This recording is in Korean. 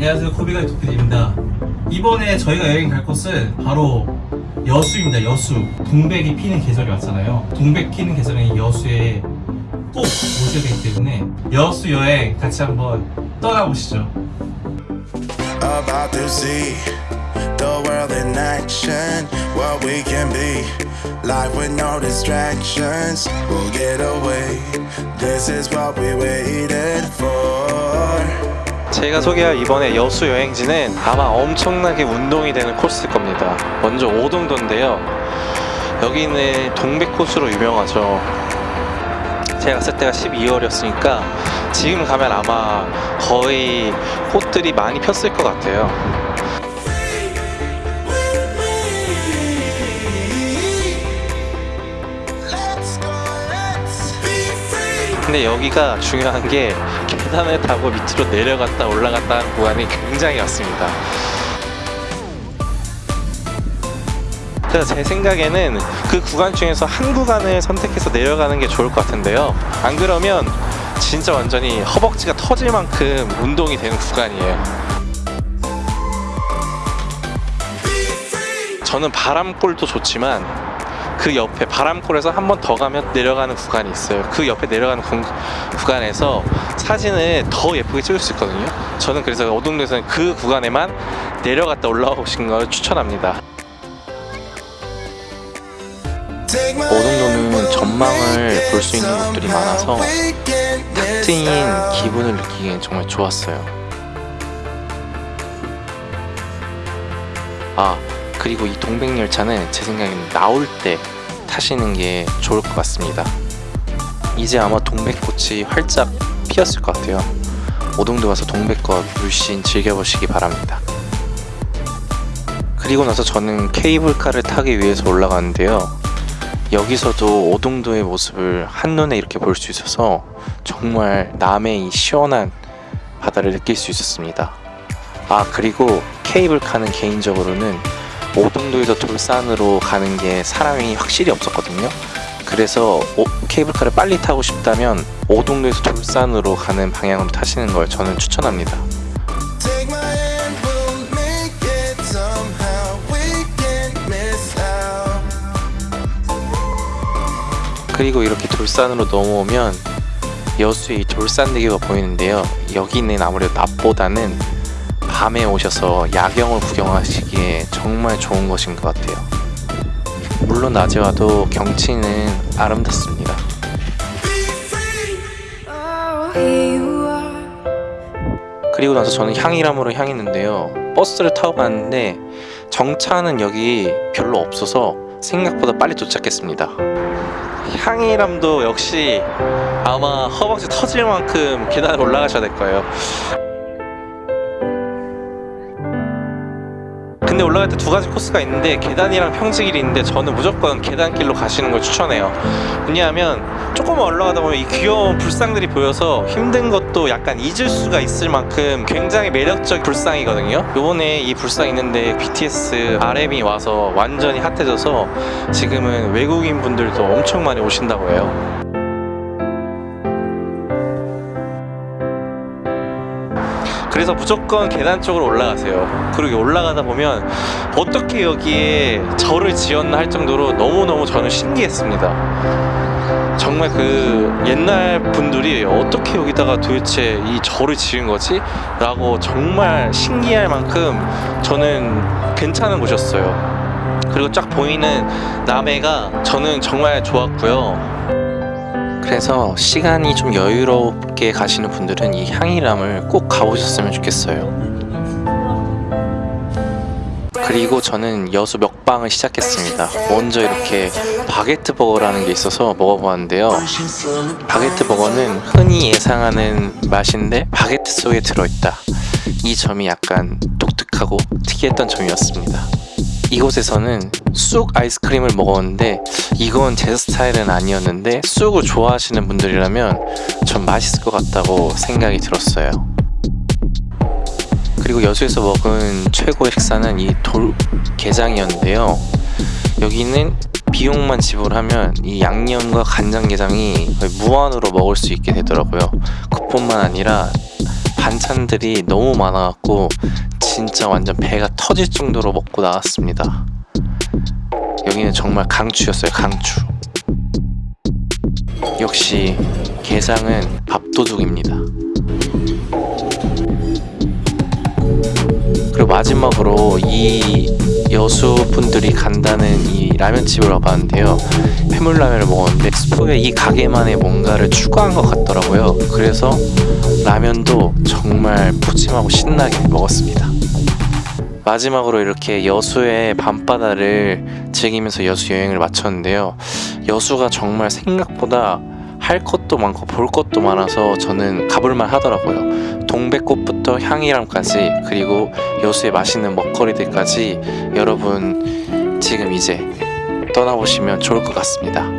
안녕하세요 코비가 도피디입니다 이번에 저희가 여행 갈 곳은 바로 여수입니다 여수 동백이 피는 계절이 왔잖아요 동백 피는 계절에 여수에 꼭 오셔야 되기 때문에 여수 여행 같이 한번 떠나보시죠 the world in action. What we can be, life with no distractions. We'll get away. This is what we waited for. 제가 소개할 이번에 여수 여행지는 아마 엄청나게 운동이 되는 코스일 겁니다. 먼저 오동도인데요. 여기는 동백 코스로 유명하죠. 제가 갔을 때가 12월이었으니까 지금 가면 아마 거의 꽃들이 많이 폈을 것 같아요. 근데 여기가 중요한 게 계단을 타고 밑으로 내려갔다 올라갔다 하는 구간이 굉장히 많습니다. 제 생각에는 그 구간 중에서 한 구간을 선택해서 내려가는 게 좋을 것 같은데요. 안 그러면 진짜 완전히 허벅지가 터질 만큼 운동이 되는 구간이에요. 저는 바람골도 좋지만 그 옆에 바람골에서 한 번 더 가면 내려가는 구간이 있어요. 그 옆에 내려가는 구, 구간에서 사진을 더 예쁘게 찍을 수 있거든요. 저는 그래서 어동도에서는 그 구간에만 내려갔다 올라오신 걸 추천합니다. 오동도는 전망을 볼 수 있는 곳들이 많아서 탁 트인. 기분을 느끼기엔 정말 좋았어요. 아 그리고 이 동백열차는 제 생각에는 나올 때 타시는 게 좋을 것 같습니다. 이제 아마 동백꽃이 활짝 피었을 것 같아요. 오동도 가서 동백꽃 물씬 즐겨보시기 바랍니다. 그리고 나서 저는 케이블카를 타기 위해서 올라가는데요. 여기서도 오동도의 모습을 한눈에 이렇게 볼 수 있어서 정말 남의 이 시원한 바다를 느낄 수 있었습니다. 아 그리고 케이블카는 개인적으로는 오동도에서 돌산으로 가는 게 사람이 확실히 없었거든요. 그래서 오- 케이블카를 빨리 타고 싶다면 오동도에서 돌산으로 가는 방향으로 타시는 걸 저는 추천합니다. 그리고 이렇게 돌산으로 넘어오면 여수의 이 돌산대교가 보이는데요. 여기는 아무래도 낮보다는 밤에 오셔서 야경을 구경하시기에 정말 좋은 것인 것 같아요. 물론 낮에 와도 경치는 아름답습니다. 그리고 나서 저는 향이람으로 향했는데요. 버스를 타고 갔는데 정차는 여기 별로 없어서 생각보다 빨리 도착했습니다. 향이람도 역시 아마 허벅지 터질 만큼 계단을 올라가셔야 될 거예요. 올라갈 때 두 가지 코스가 있는데 계단이랑 평지길이 있는데 저는 무조건 계단길로 가시는 걸 추천해요. 왜냐하면 조금만 올라가다 보면 이 귀여운 불상들이 보여서 힘든 것도 약간 잊을 수가 있을 만큼 굉장히 매력적 불상이거든요. 요번에 이 불상 있는데 BTS RM이 와서 완전히 핫해져서 지금은 외국인 분들도 엄청 많이 오신다고 해요. 그래서 무조건 계단 쪽으로 올라가세요. 그리고 올라가다 보면 어떻게 여기에 절을 지었나 할 정도로 너무너무 저는 신기했습니다. 정말 그 옛날 분들이 어떻게 여기다가 도대체 이 절을 지은 거지? 라고 정말 신기할 만큼 저는 괜찮은 곳이었어요. 그리고 쫙 보이는 남해가 저는 정말 좋았고요. 그래서 시간이 좀 여유롭게 가시는 분들은 이 향이람을 꼭 가보셨으면 좋겠어요. 그리고 저는 여수 먹방을 시작했습니다. 먼저 이렇게 바게트 버거라는 게 있어서 먹어보았는데요. 바게트 버거는 흔히 예상하는 맛인데 바게트 속에 들어있다. 이 점이 약간 독특하고 특이했던 점이었습니다. 이곳에서는 쑥 아이스크림을 먹었는데 이건 제 스타일은 아니었는데 쑥을 좋아하시는 분들이라면 전 맛있을 것 같다고 생각이 들었어요. 그리고 여수에서 먹은 최고의 식사는 이 돌 게장이었는데요. 여기는 비용만 지불하면 이 양념과 간장게장이 거의 무한으로 먹을 수 있게 되더라고요. 그뿐만 아니라 반찬들이 너무 많아갖고 진짜 완전 배가 터질 정도로 먹고 나왔습니다. 여기는 정말 강추였어요, 강추. 역시 게장은 밥도둑입니다. 그리고 마지막으로 이 여수분들이 간다는 이 라면집을 와봤는데요. 해물라면을 먹었는데 스프에 이 가게만의 뭔가를 추가한 것 같더라고요. 그래서 라면도 정말 푸짐하고 신나게 먹었습니다. 마지막으로 이렇게 여수의 밤바다를 즐기면서 여수 여행을 마쳤는데요. 여수가 정말 생각보다 할 것도 많고 볼 것도 많아서 저는 가볼만 하더라고요. 동백꽃부터 향이람까지 그리고 여수의 맛있는 먹거리들까지 여러분 지금 이제 떠나보시면 좋을 것 같습니다.